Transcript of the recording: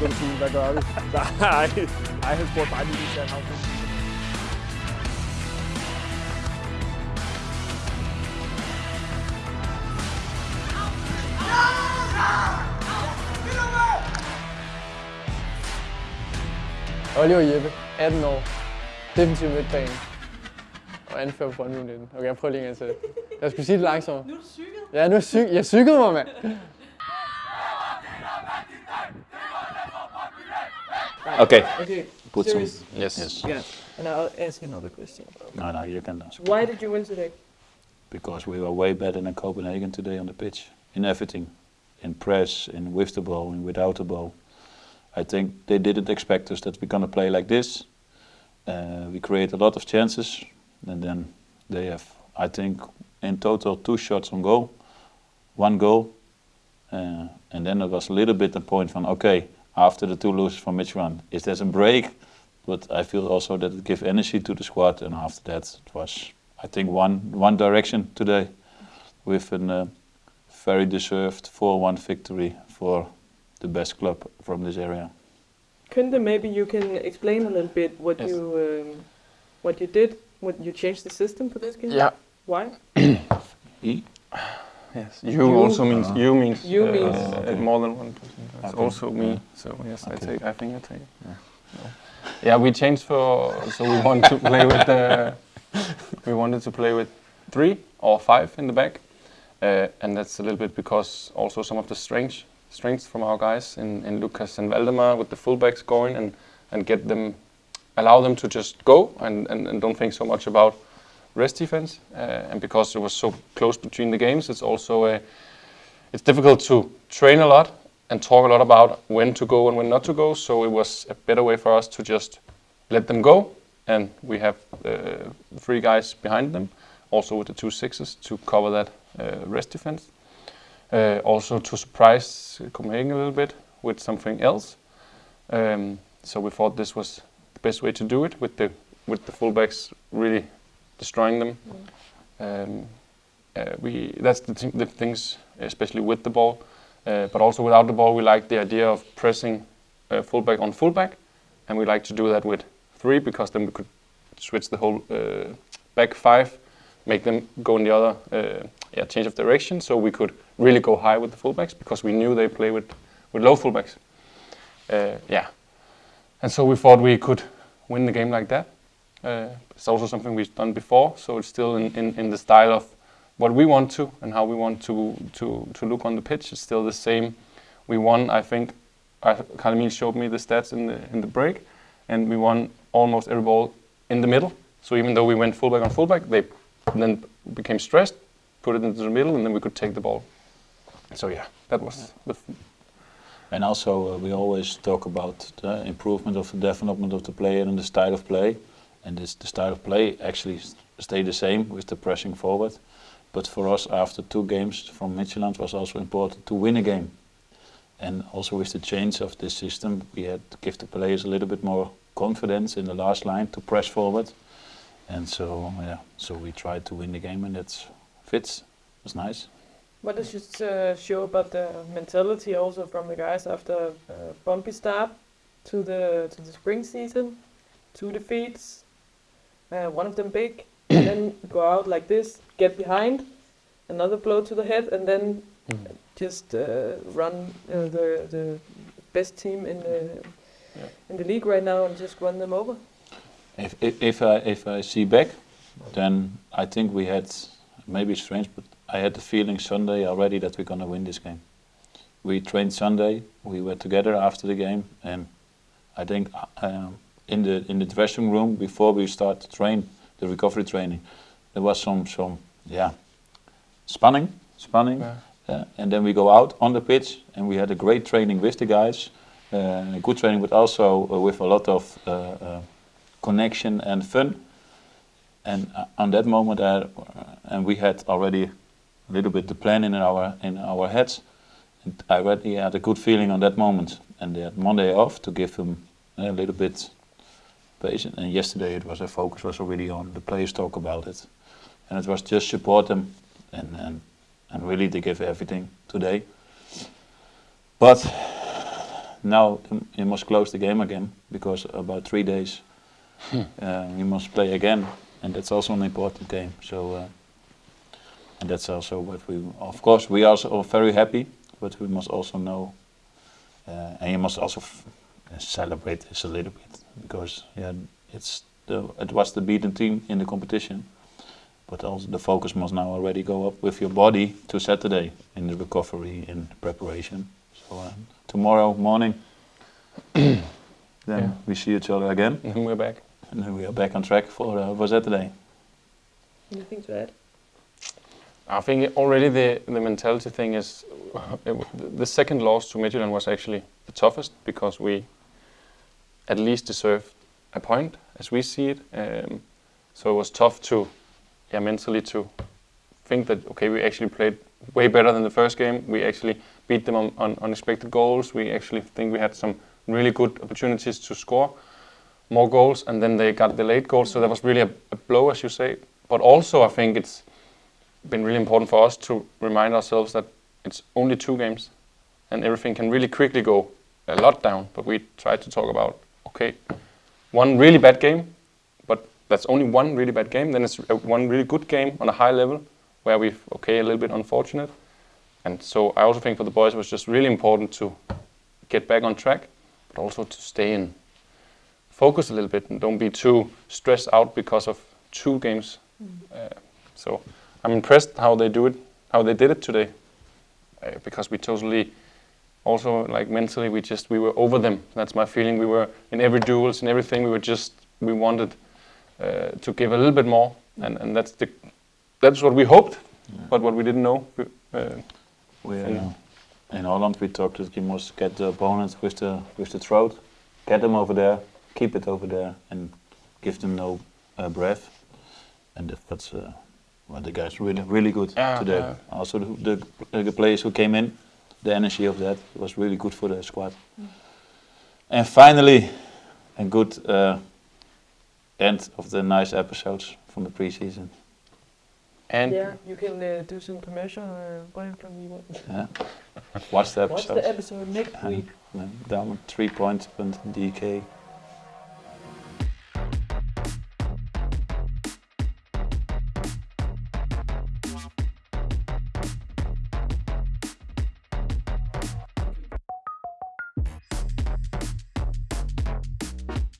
tænkte du sige, hvad gør vi? Nej, nej, han spurgte bare lige, hvis han har Oliver Jeppe, 18 år, defensiv midtbane og anfører på Brøndby 19. Okay, jeg prøver lige en gang til. Jeg skulle sige det langsommere. Nu er du cyklet. Ja, nu er syg. Jeg cyklede mig, mand. Okay. Okay, Put some. Yes. Yes. Yeah. And I'll ask another question. No, no, you can ask. Why did you win today? Because we were way better than Copenhagen today on the pitch in everything, in press, in with the ball, and without the ball. I think they didn't expect us that we're gonna play like this. Uh, we create a lot of chances, and then they have, I think, in total two shots on goal, one goal, uh, and then it was a little bit the point from okay, after the two losses from Midtjylland, is there a break? But I feel also that it gives energy to the squad, and after that it was, I think, one one direction today, with a uh, very deserved 4-1 victory for the best club from this area. Kunde, maybe you can explain a little bit what Yes. you um, what you did, what you changed the system for this game. Yeah. Why? E? Yes, you, You. also means you means You uh, means- uh, Okay. more than one person. It's also me. Yeah. So yes, I Okay. take. I think I take. Yeah. No. Yeah, we changed for so we want to play with the. We wanted to play with three or five in the back, uh, and that's a little bit because also some of the strength strengths from our guys in, in Lucas and Valdemar with the fullbacks going and and get them, allow them to just go and, and, and don't think so much about rest defense. Uh, and because it was so close between the games, it's also a it's difficult to train a lot and talk a lot about when to go and when not to go. So it was a better way for us to just let them go, and we have uh, three guys behind them, also with the two sixes to cover that uh, rest defense. Uh, also to surprise Copenhagen a little bit with something else. Um, so we thought this was the best way to do it with the with the fullbacks really destroying them. Um, uh, we that's the, thi- the things, especially with the ball, uh, but also without the ball. We like the idea of pressing uh, fullback on fullback, and we like to do that with three because then we could switch the whole uh, back five, make them go in the other, uh, yeah, change of direction. So we could really go high with the fullbacks because we knew they play with with low fullbacks. Uh, yeah, and so we thought we could win the game like that. Uh, it's also something we've done before, so it's still in, in, in the style of what we want to and how we want to, to, to look on the pitch. is still the same. We won, I think, Kalamil showed me the stats in the, in the break, and we won almost every ball in the middle. So even though we went fullback on fullback, they then became stressed, put it into the middle, and then we could take the ball. So yeah, that was the f- And also, uh, we always talk about the improvement of the development of the player and the style of play. And this, the style of play actually s- stayed the same with the pressing forward. But for us, after two games from Midtjylland, was also important to win a game. And also with the change of this system, we had to give the players a little bit more confidence in the last line to press forward. And so, yeah, so we tried to win the game, and it fits. It was nice. What does it uh, show about the mentality also from the guys after a bumpy start to the to the spring season, two defeats, uh, one of them big, and then go out like this, get behind, another blow to the head, and then just uh, run uh, the the best team in the Yeah. in the league right now and just run them over. If, if, if I if I see back, then I think we had maybe it's strange, but I had the feeling Sunday already that we're gonna win this game. We trained Sunday. We were together after the game, and I think um, in the in the dressing room before we start to train the recovery training, there was some some yeah spanning, spanning, Yeah. uh, and then we go out on the pitch and we had a great training with the guys, uh, good training, but also uh, with a lot of uh, uh, connection and fun. And on that moment, uh, and we had already a little bit the plan in our in our heads. And I already had a good feeling on that moment. And they had Monday off to give them a little bit patient. And yesterday it was a focus was already on the players talk about it, and it was just support them and and and really they give everything today. But now you must close the game again because about three days uh, you must play again, and that's also an important game. So, uh, and that's also what we, of course, we are also very happy, but we must also know, uh, and you must also celebrate this a little bit because yeah, it's the it was the beaten team in the competition, but also the focus must now already go up with your body to Saturday in the recovery in preparation. So uh, tomorrow morning, then Yeah. we see each other again, And we're back. and then we are back on track for uh, for Saturday. Anything to add? I think already the, the mentality thing is the second loss to Midtjylland was actually the toughest because we at least deserve a point as we see it. Um, so it was tough to, yeah, mentally to think that okay, we actually played way better than the first game. We actually beat them on, on unexpected goals. We actually think we had some really good opportunities to score more goals, and then they got the late goals. So that was really a, a blow, as you say. But also, I think it's been really important for us to remind ourselves that it's only two games and everything can really quickly go a lot down. But we try to talk about okay, one really bad game, but that's only one really bad game. Then it's one really good game on a high level where we've okay a little bit unfortunate. And so I also think for the boys it was just really important to get back on track, but also to stay in focus a little bit and don't be too stressed out because of two games. Uh, so I'm impressed how they do it, how they did it today, uh, because we totally, also like mentally, we just we were over them. That's my feeling. We were in every duels and everything. We were just we wanted uh, to give a little bit more, and and that's the that's what we hoped, but what we didn't know. Uh, We, uh, Yeah. in Holland, we talked that you must get the opponents with the with the throat, get them over there, keep it over there, and give them no uh, breath. And that's uh, well, the guys really really good Yeah, today. yeah. Also the, the the players who came in, the energy of that was really good for the squad. And finally, a good uh, end of the nice episodes from the preseason. and Yeah, you can uh, do some commercial. Uh, Brian from you want. Yeah. Watch the episode. Watch the episode next week. then down three points and DK